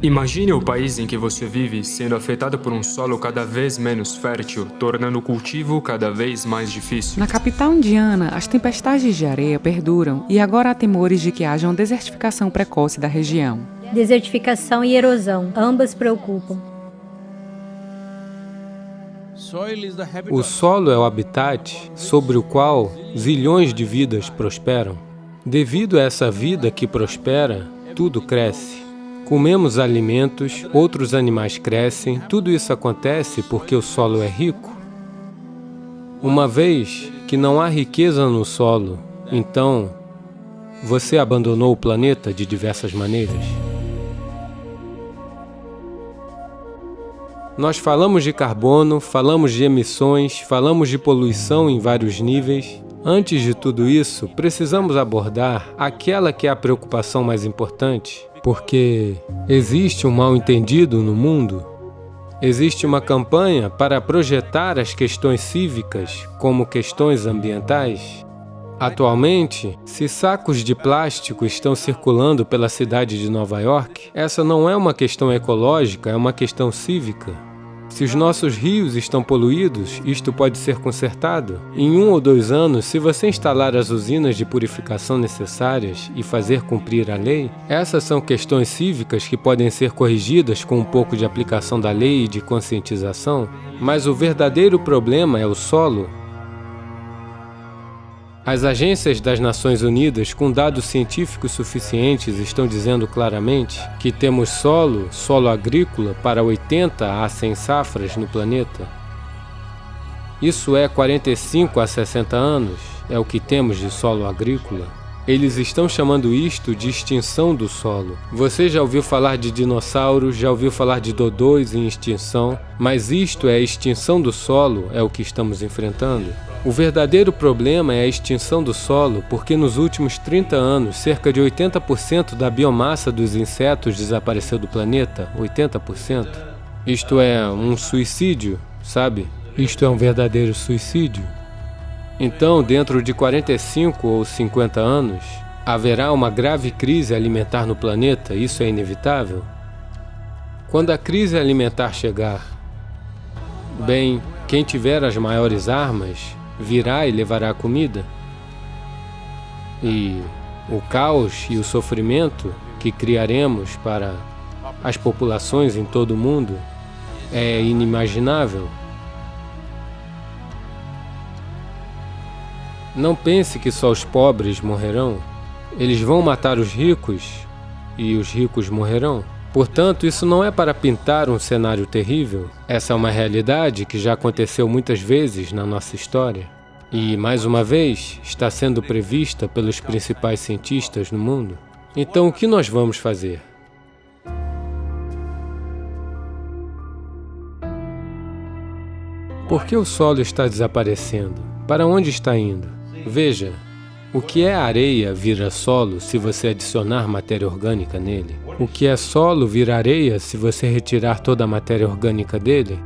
Imagine o país em que você vive sendo afetado por um solo cada vez menos fértil, tornando o cultivo cada vez mais difícil. Na capital indiana, as tempestades de areia perduram e agora há temores de que haja uma desertificação precoce da região. Desertificação e erosão, ambas preocupam. O solo é o habitat sobre o qual zilhões de vidas prosperam. Devido a essa vida que prospera, tudo cresce. Comemos alimentos, outros animais crescem, tudo isso acontece porque o solo é rico. Uma vez que não há riqueza no solo, então você abandonou o planeta de diversas maneiras. Nós falamos de carbono, falamos de emissões, falamos de poluição em vários níveis. Antes de tudo isso, precisamos abordar aquela que é a preocupação mais importante, porque existe um mal-entendido no mundo. Existe uma campanha para projetar as questões cívicas como questões ambientais. Atualmente, se sacos de plástico estão circulando pela cidade de Nova York, essa não é uma questão ecológica, é uma questão cívica. Se os nossos rios estão poluídos, isto pode ser consertado. Em um ou dois anos, se você instalar as usinas de purificação necessárias e fazer cumprir a lei, essas são questões cívicas que podem ser corrigidas com um pouco de aplicação da lei e de conscientização, mas o verdadeiro problema é o solo as agências das Nações Unidas, com dados científicos suficientes, estão dizendo claramente que temos solo, solo agrícola, para 80 a 100 safras no planeta. Isso é 45 a 60 anos, é o que temos de solo agrícola. Eles estão chamando isto de extinção do solo. Você já ouviu falar de dinossauros, já ouviu falar de dodôs em extinção, mas isto é a extinção do solo, é o que estamos enfrentando. O verdadeiro problema é a extinção do solo, porque nos últimos 30 anos, cerca de 80% da biomassa dos insetos desapareceu do planeta. 80%. Isto é um suicídio, sabe? Isto é um verdadeiro suicídio. Então, dentro de 45 ou 50 anos, haverá uma grave crise alimentar no planeta, isso é inevitável? Quando a crise alimentar chegar, bem, quem tiver as maiores armas virá e levará comida. E o caos e o sofrimento que criaremos para as populações em todo o mundo é inimaginável. Não pense que só os pobres morrerão. Eles vão matar os ricos e os ricos morrerão. Portanto, isso não é para pintar um cenário terrível. Essa é uma realidade que já aconteceu muitas vezes na nossa história. E, mais uma vez, está sendo prevista pelos principais cientistas no mundo. Então, o que nós vamos fazer? Por que o solo está desaparecendo? Para onde está indo? Veja, o que é areia vira solo se você adicionar matéria orgânica nele? O que é solo vira areia se você retirar toda a matéria orgânica dele?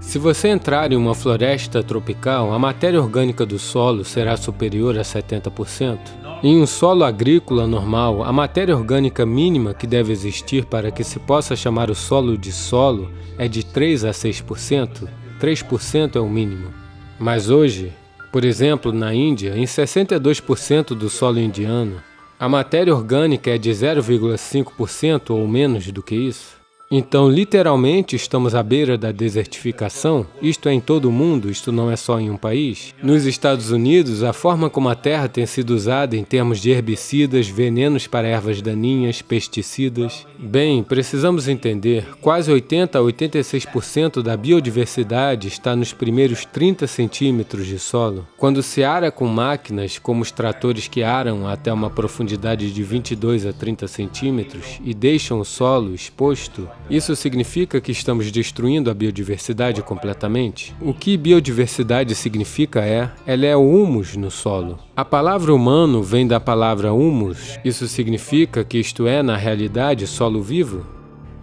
Se você entrar em uma floresta tropical, a matéria orgânica do solo será superior a 70%. Em um solo agrícola normal, a matéria orgânica mínima que deve existir para que se possa chamar o solo de solo é de 3 a 6%. 3% é o mínimo. Mas hoje, por exemplo, na Índia, em 62% do solo indiano, a matéria orgânica é de 0,5% ou menos do que isso. Então, literalmente, estamos à beira da desertificação? Isto é em todo o mundo, isto não é só em um país? Nos Estados Unidos, a forma como a terra tem sido usada em termos de herbicidas, venenos para ervas daninhas, pesticidas. Bem, precisamos entender, quase 80 a 86% da biodiversidade está nos primeiros 30 centímetros de solo. Quando se ara com máquinas, como os tratores que aram até uma profundidade de 22 a 30 centímetros e deixam o solo exposto, isso significa que estamos destruindo a biodiversidade completamente? O que biodiversidade significa é, ela é o humus no solo. A palavra humano vem da palavra humus. Isso significa que isto é, na realidade, solo vivo?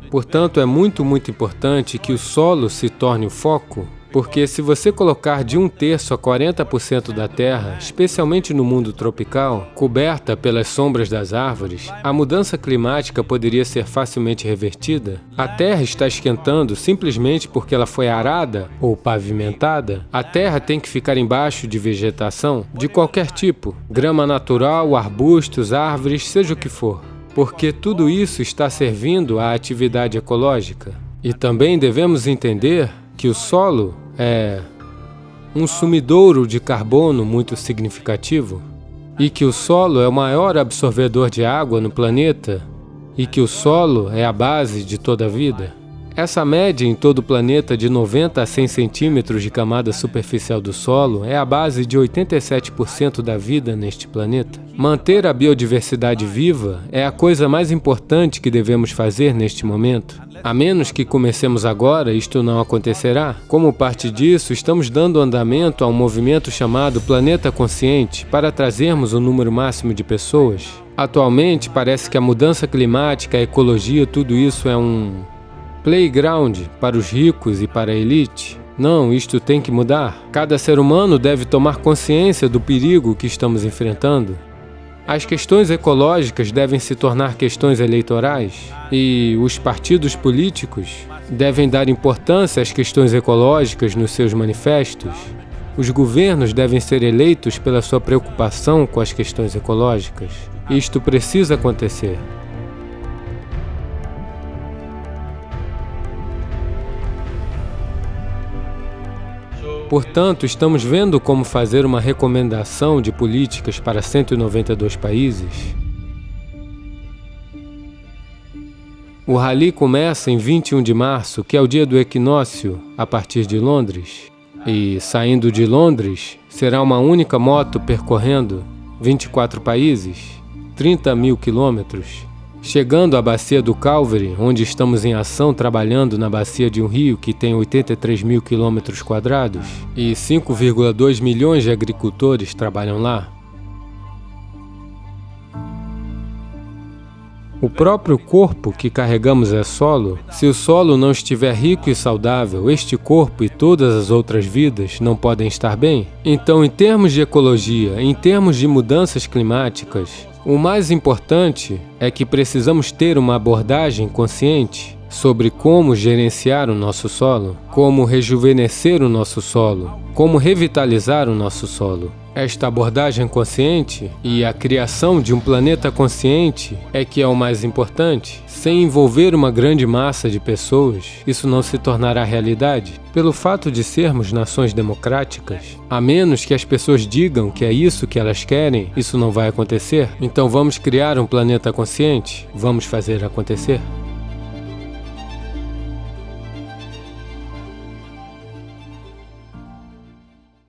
Portanto, é muito, muito importante que o solo se torne o foco Porque se você colocar de um terço a 40% da Terra, especialmente no mundo tropical, coberta pelas sombras das árvores, a mudança climática poderia ser facilmente revertida? A Terra está esquentando simplesmente porque ela foi arada ou pavimentada? A Terra tem que ficar embaixo de vegetação de qualquer tipo, grama natural, arbustos, árvores, seja o que for. Porque tudo isso está servindo à atividade ecológica. E também devemos entender que o solo é um sumidouro de carbono muito significativo e que o solo é o maior absorvedor de água no planeta e que o solo é a base de toda a vida. Essa média em todo o planeta de 90 a 100 centímetros de camada superficial do solo é a base de 87% da vida neste planeta. Manter a biodiversidade viva é a coisa mais importante que devemos fazer neste momento. A menos que comecemos agora, isto não acontecerá. Como parte disso, estamos dando andamento a um movimento chamado Planeta Consciente para trazermos um número máximo de pessoas. Atualmente, parece que a mudança climática, a ecologia, tudo isso é um Playground para os ricos e para a elite? Não, isto tem que mudar. Cada ser humano deve tomar consciência do perigo que estamos enfrentando. As questões ecológicas devem se tornar questões eleitorais e os partidos políticos devem dar importância às questões ecológicas nos seus manifestos. Os governos devem ser eleitos pela sua preocupação com as questões ecológicas. Isto precisa acontecer. Portanto, estamos vendo como fazer uma recomendação de políticas para 192 países. O rally começa em 21 de março, que é o dia do equinócio, a partir de Londres. E, saindo de Londres, será uma única moto percorrendo 24 países, 30 mil quilômetros, Chegando à bacia do Calvary, onde estamos em ação trabalhando na bacia de um rio que tem 83 mil quilômetros quadrados e 5,2 milhões de agricultores trabalham lá, O próprio corpo que carregamos é solo. Se o solo não estiver rico e saudável, este corpo e todas as outras vidas não podem estar bem. Então, em termos de ecologia, em termos de mudanças climáticas, o mais importante é que precisamos ter uma abordagem consciente sobre como gerenciar o nosso solo, como rejuvenescer o nosso solo, como revitalizar o nosso solo. Esta abordagem consciente e a criação de um planeta consciente é que é o mais importante. Sem envolver uma grande massa de pessoas, isso não se tornará realidade. Pelo fato de sermos nações democráticas, a menos que as pessoas digam que é isso que elas querem, isso não vai acontecer. Então vamos criar um planeta consciente? Vamos fazer acontecer?